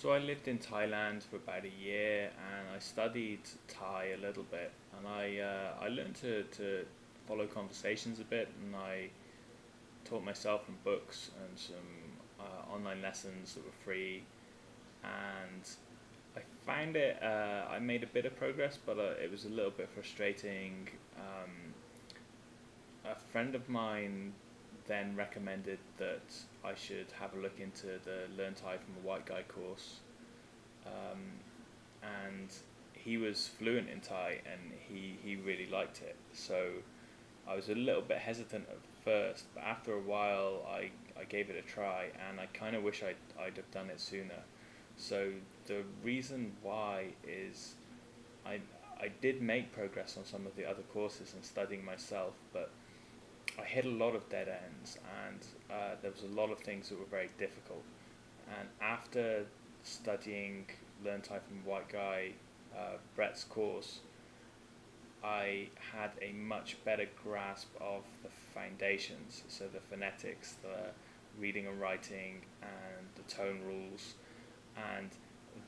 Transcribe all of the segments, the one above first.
So I lived in Thailand for about a year, and I studied Thai a little bit, and I uh, I learned to, to follow conversations a bit, and I taught myself from books and some uh, online lessons that were free, and I found it. Uh, I made a bit of progress, but uh, it was a little bit frustrating. Um, a friend of mine then recommended that I should have a look into the Learn Thai from a White Guy course. Um, and he was fluent in Thai and he, he really liked it. So I was a little bit hesitant at first, but after a while I, I gave it a try and I kind of wish I'd, I'd have done it sooner. So the reason why is I, I did make progress on some of the other courses and studying myself, but I hit a lot of dead ends, and uh, there was a lot of things that were very difficult. And after studying Learn Thai from White Guy, uh, Brett's course, I had a much better grasp of the foundations, so the phonetics, the reading and writing, and the tone rules, and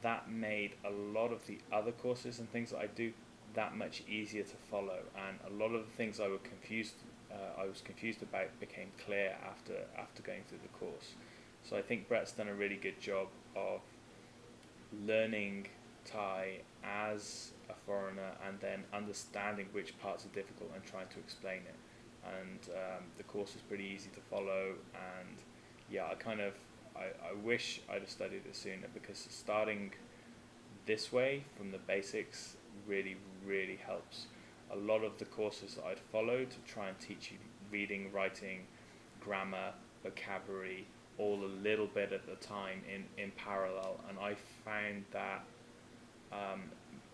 that made a lot of the other courses and things that I do that much easier to follow. And a lot of the things I were confused uh, I was confused about became clear after after going through the course. So I think Brett's done a really good job of learning Thai as a foreigner and then understanding which parts are difficult and trying to explain it. And um, the course is pretty easy to follow. And yeah, I kind of I, I wish I'd have studied it sooner because starting this way from the basics really really helps a lot of the courses that I'd followed to try and teach you reading, writing, grammar, vocabulary, all a little bit at a time in, in parallel. And I found that um,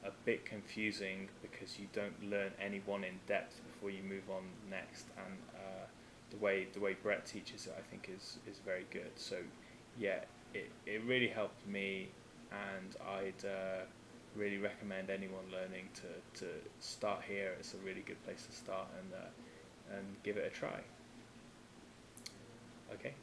a bit confusing because you don't learn any one in depth before you move on next. And uh, the way the way Brett teaches it, I think, is, is very good. So, yeah, it, it really helped me, and I'd. Uh, really recommend anyone learning to, to start here. It's a really good place to start and, uh, and give it a try. Okay.